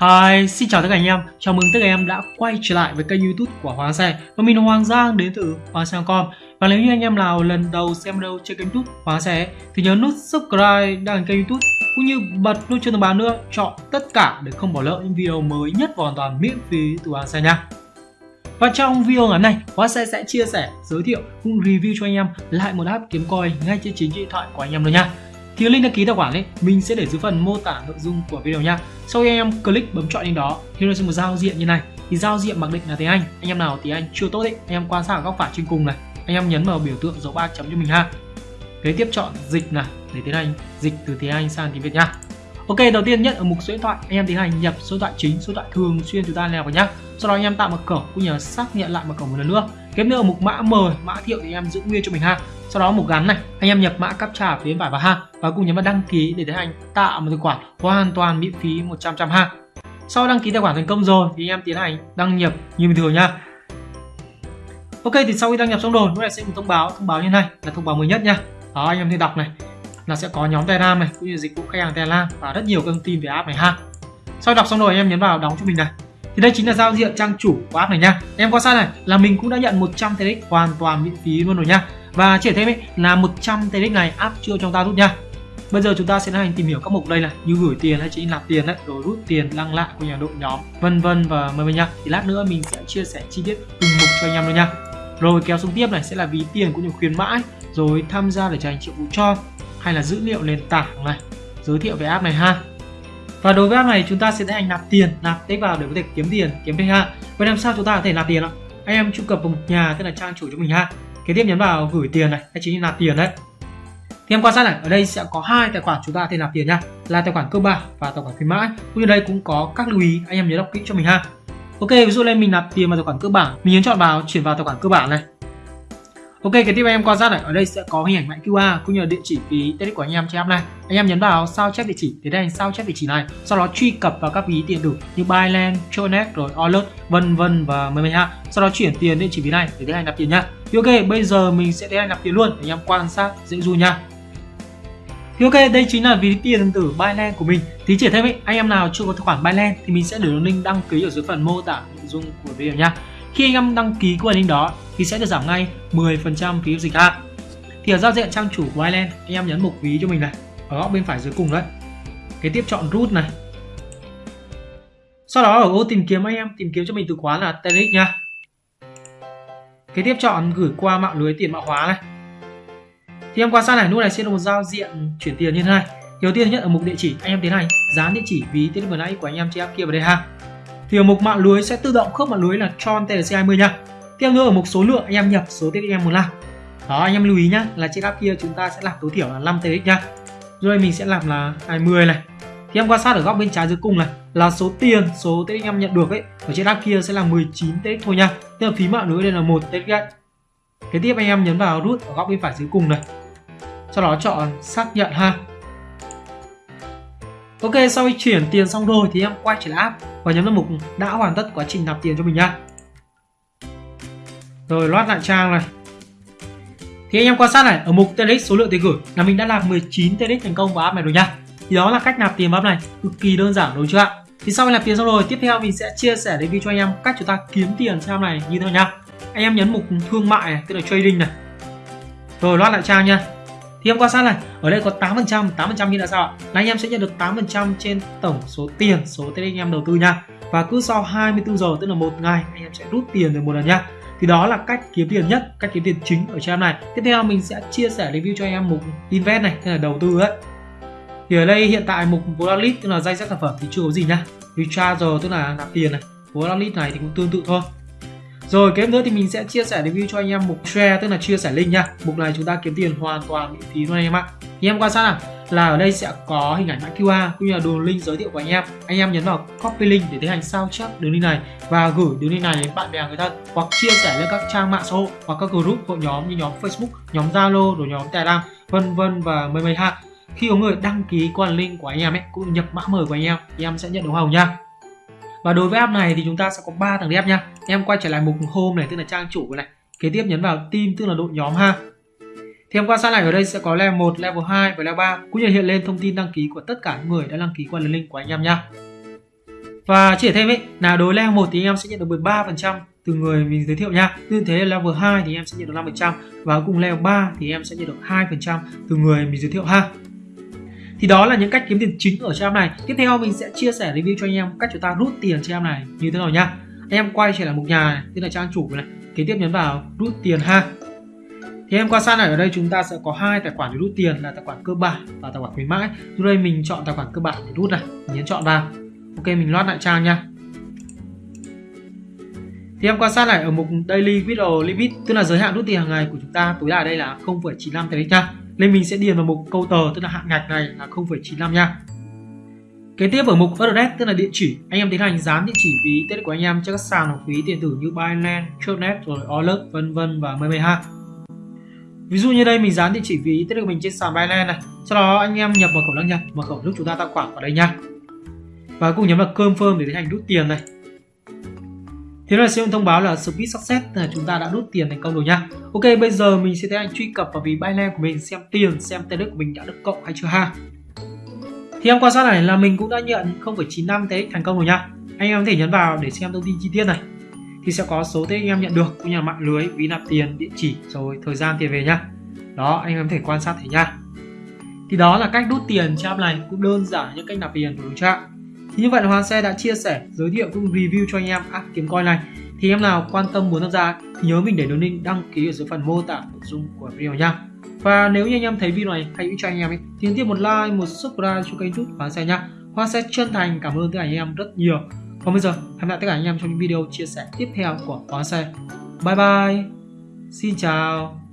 Hi, xin chào tất cả anh em. Chào mừng tất cả em đã quay trở lại với kênh YouTube của Hoàng Xe. Và mình là Hoàng Giang đến từ Hoàng Xe.com. Và nếu như anh em nào lần đầu xem video trên kênh YouTube Hoàng Xe thì nhớ nút subscribe đăng kênh YouTube cũng như bật nút chuông thông báo nữa, chọn tất cả để không bỏ lỡ những video mới nhất và hoàn toàn miễn phí từ Hoàng Xe nha. Và trong video ngắn này, Hoàng Xe sẽ chia sẻ, giới thiệu cũng review cho anh em lại một app kiếm coin ngay trên chính điện thoại của anh em luôn nha thì link đăng ký tài khoản ấy mình sẽ để dưới phần mô tả nội dung của video nha. Sau khi anh em click bấm chọn lên đó thì nó sẽ một giao diện như này. Thì giao diện mặc định là tiếng Anh. Anh em nào thì anh chưa tốt ấy anh em quan sát ở góc phải trên cùng này. Anh em nhấn vào biểu tượng dấu ba chấm cho mình ha. Kế tiếp chọn dịch này để tiến hành dịch từ tiếng Anh sang tiếng Việt nha. Ok, đầu tiên nhất ở mục số điện thoại, anh em tiến hành nhập số điện thoại chính, số điện thoại thường xuyên chúng ta liên vào nhá. Sau đó anh em tạo mật khẩu cũng như xác nhận lại mật khẩu một lần nữa. Tiếp nữa ở mục mã mời, mã thiệu thì anh em giữ nguyên cho mình ha sau đó mục gắn này, anh em nhập mã captcha phía bên phải vào ha. Và cùng nhấn vào đăng ký để tiến hành tạo một tài khoản hoàn toàn miễn phí 100 trăm ha. Sau đăng ký tài khoản thành công rồi, thì anh em tiến hành đăng nhập như bình thường nha. Ok, thì sau khi đăng nhập xong rồi lúc này sẽ một thông báo thông báo như này, là thông báo mới nhất nha. Đó, anh em thì đọc này, là sẽ có nhóm telegram này, cũng như dịch vụ khách hàng telegram và rất nhiều thông tin về app này ha. Sau đọc xong rồi, anh em nhấn vào đóng cho mình này. Thì đây chính là giao diện trang chủ của app này nha. Em quan sát này, là mình cũng đã nhận 100 TRX hoàn toàn miễn phí luôn rồi nha và chuyển thêm ấy là 100 tx này áp chưa trong ta rút nha Bây giờ chúng ta sẽ hành tìm hiểu các mục đây này như gửi tiền hay chỉ nạp tiền đấy, rồi rút tiền, lăng lại của nhà đội nhóm, vân vân và mời mời nha. Thì lát nữa mình sẽ chia sẻ chi tiết từng mục cho anh em luôn nha. Rồi kéo xuống tiếp này sẽ là ví tiền cũng như khuyến mãi, rồi tham gia để trở thành triệu vụ cho hay là dữ liệu nền tảng này, giới thiệu về app này ha. Và đối với app này chúng ta sẽ tiến hành nạp tiền, nạp tích vào để có thể kiếm tiền, kiếm thêm ha. Vậy làm sao chúng ta có thể nạp tiền ạ? Anh em truy cập vào một nhà tức là trang chủ cho mình ha kế tiếp nhấn vào gửi tiền này hay chính là nạp tiền đấy. Thì em quan sát này ở đây sẽ có hai tài khoản chúng ta thể nạp tiền nha. Là tài khoản cơ bản và tài khoản khuyến mãi. Cũng như đây cũng có các lưu ý anh em nhớ đọc kỹ cho mình ha. Ok ví dụ lên mình nạp tiền vào tài khoản cơ bản. Mình nhấn chọn vào chuyển vào tài khoản cơ bản này. Ok, cái tiếp anh em quan sát này, ở đây sẽ có hình ảnh mã QR cũng như là địa chỉ ví tiện của anh em trên app này. Anh em nhấn vào sao chép địa chỉ thì đây sao chép địa chỉ này, sau đó truy cập vào các ví tiền đủ như Binance, Tronet rồi Alert, vân vân và mười ha. Sau đó chuyển tiền địa chỉ ví này để tiến hành nạp tiền nhá. Thì ok, bây giờ mình sẽ tiến hành nạp tiền luôn để anh em quan sát dễ dụ nha. Thì ok, đây chính là ví tiền tử Binance của mình. Thì chỉ thêm ý, anh em nào chưa có tài khoản Binance thì mình sẽ để đường link đăng ký ở dưới phần mô tả nội dung của video nha. Khi anh em đăng ký qua link đó thì sẽ được giảm ngay 10% phí dịch ha. Thì ở giao diện trang chủ của Binance, anh em nhấn mục ví cho mình này, ở góc bên phải dưới cùng đấy. Cái tiếp chọn root này. Sau đó ở ô tìm kiếm anh em tìm kiếm cho mình từ khóa là TRX nha. Kế tiếp chọn gửi qua mạng lưới tiền mã hóa này. Thì em quan sát này, lúc này sẽ là một giao diện chuyển tiền như thế này. Đầu tiên nhất ở mục địa chỉ, anh em tiến hành. Dán địa chỉ ví tiết vừa nãy của anh em trên app kia vào đây ha. Thì ở mục mạng lưới sẽ tự động khớp mạng lưới là Tron TLC20 nha. Tiếp nữa ở mục số lượng anh em nhập số tiết em muốn làm đó anh em lưu ý nhá là trên app kia chúng ta sẽ làm tối thiểu là 5 TX nhá rồi mình sẽ làm là 20 này thì em quan sát ở góc bên trái dưới cùng này là số tiền số TX em nhận được ấy ở trên app kia sẽ là 19 TX thôi nha. Tức là phí mạng lưới đây là một TX gạch kế tiếp anh em nhấn vào nút ở góc bên phải dưới cùng này. Sau đó chọn xác nhận ha. Ok, sau khi chuyển tiền xong rồi thì em quay trở lại app và nhấn vào mục đã hoàn tất quá trình nạp tiền cho mình nha. Rồi loát lại trang này. Thì anh em quan sát này, ở mục TRX số lượng tiền gửi là mình đã làm 19 TRX thành công vào app này rồi nha. Thì đó là cách nạp tiền vào app này, cực kỳ đơn giản đúng chưa ạ? Thì sau khi nạp tiền xong rồi, tiếp theo mình sẽ chia sẻ review cho anh em cách chúng ta kiếm tiền trên app này như thế nào nhá. Anh em nhấn mục thương mại này, tức là trading này. Rồi loát lại trang nha. Thì em quan sát này ở đây có 8% 8% như là sao ạ? Là anh em sẽ nhận được 8% trên tổng số tiền số tiền anh em đầu tư nha. Và cứ sau 24 giờ tức là một ngày anh em sẽ rút tiền được một lần nha. Thì đó là cách kiếm tiền nhất cách kiếm tiền chính ở trang này. Tiếp theo mình sẽ chia sẻ review cho anh em mục invest này tức là đầu tư ấy thì ở đây hiện tại mục Wallet tức là danh sách sản phẩm thì chưa có gì nha recharge tức là nạp tiền này Wallet này thì cũng tương tự thôi rồi kế nữa thì mình sẽ chia sẻ review cho anh em mục share tức là chia sẻ link nha. Mục này chúng ta kiếm tiền hoàn toàn miễn phí luôn anh em ạ. Anh em quan sát nào là ở đây sẽ có hình ảnh mã QR cũng như là đường link giới thiệu của anh em. Anh em nhấn vào copy link để tiến hành sao chép đường link này và gửi đường link này đến bạn bè người thân hoặc chia sẻ lên các trang mạng xã hội hoặc các group hội nhóm như nhóm Facebook, nhóm Zalo, rồi nhóm Telegram, vân vân và mười mấy ha. Khi có người đăng ký qua link của anh em ấy cũng nhập mã mời của anh em thì em sẽ nhận được hồng nha. Và đối với app này thì chúng ta sẽ có 3 thằng đẹp nha. Em quay trở lại mục home này tức là trang chủ này. Kế tiếp nhấn vào team tức là đội nhóm ha. Thì em quan sát lại ở đây sẽ có level 1, level 2 và level 3 cũng như hiện lên thông tin đăng ký của tất cả những người đã đăng ký qua link của anh em nha. Và chỉ thêm ấy là đối level 1 thì anh em sẽ nhận được 13% từ người mình giới thiệu nha. Như thế level 2 thì em sẽ nhận được 5% và cùng level 3 thì em sẽ nhận được 2% từ người mình giới thiệu ha thì đó là những cách kiếm tiền chính ở trang này. Tiếp theo mình sẽ chia sẻ review cho anh em cách chúng ta rút tiền trang này như thế nào nhá. Anh em quay trở lại mục nhà này tức là trang chủ này kế tiếp nhấn vào rút tiền ha. Thì em qua sang này ở đây chúng ta sẽ có hai tài khoản để rút tiền là tài khoản cơ bản và tài khoản khuyến mãi. Từ đây mình chọn tài khoản cơ bản để rút này mình nhấn chọn vào. Ok mình loát lại trang nha thì em quan sát lại ở mục daily withdrawal limit tức là giới hạn rút tiền hàng ngày của chúng ta tối đa đây là 0,95 tỷ nha nên mình sẽ điền vào mục câu tờ tức là hạn ngạch này là 0,95 nha Kế tiếp ở mục address tức là địa chỉ, anh em tiến hành dán địa chỉ ví tết của anh em cho các sàn học phí điện tử như Binance, Tronet rồi Alert vân vân và mây ha. Ví dụ như đây mình dán địa chỉ ví tết của mình trên sàn Binance này, sau đó anh em nhập mật khẩu đăng nhập, mật khẩu lúc chúng ta tạo khoản vào đây nha. Và cùng nhấn vào confirm để tiến hành rút tiền này. Thế là sẽ thông báo là speed success là chúng ta đã rút tiền thành công rồi nha. Ok, bây giờ mình sẽ tiến hành truy cập vào ví Binance của mình xem tiền, xem TRX của mình đã được cộng hay chưa ha. Thì em quan sát này là mình cũng đã nhận 0,95 TX thành công rồi nha. Anh em có thể nhấn vào để xem thông tin chi tiết này. Thì sẽ có số TX anh em nhận được, cũng như là mạng lưới, ví nạp tiền, địa chỉ, rồi thời gian tiền về nha. Đó, anh em có thể quan sát thấy nha. Thì đó là cách rút tiền trong app này cũng đơn giản như cách nạp tiền của đối trạng. Thì như vậy là Hoàng Xe đã chia sẻ, giới thiệu cũng review cho anh em app kiếm coin này. Thì em nào quan tâm muốn tham gia thì nhớ mình để đường link đăng ký ở dưới phần mô tả nội dung của video nha. Và nếu như anh em thấy video này hãy cho anh em ấy, thì tiếp một like, một subscribe cho kênh YouTube Hoa Xe nha Hoa sẽ chân thành cảm ơn tất cả anh em rất nhiều. Còn bây giờ, hẹn gặp lại tất cả anh em trong những video chia sẻ tiếp theo của Hoa Xe. Bye bye. Xin chào.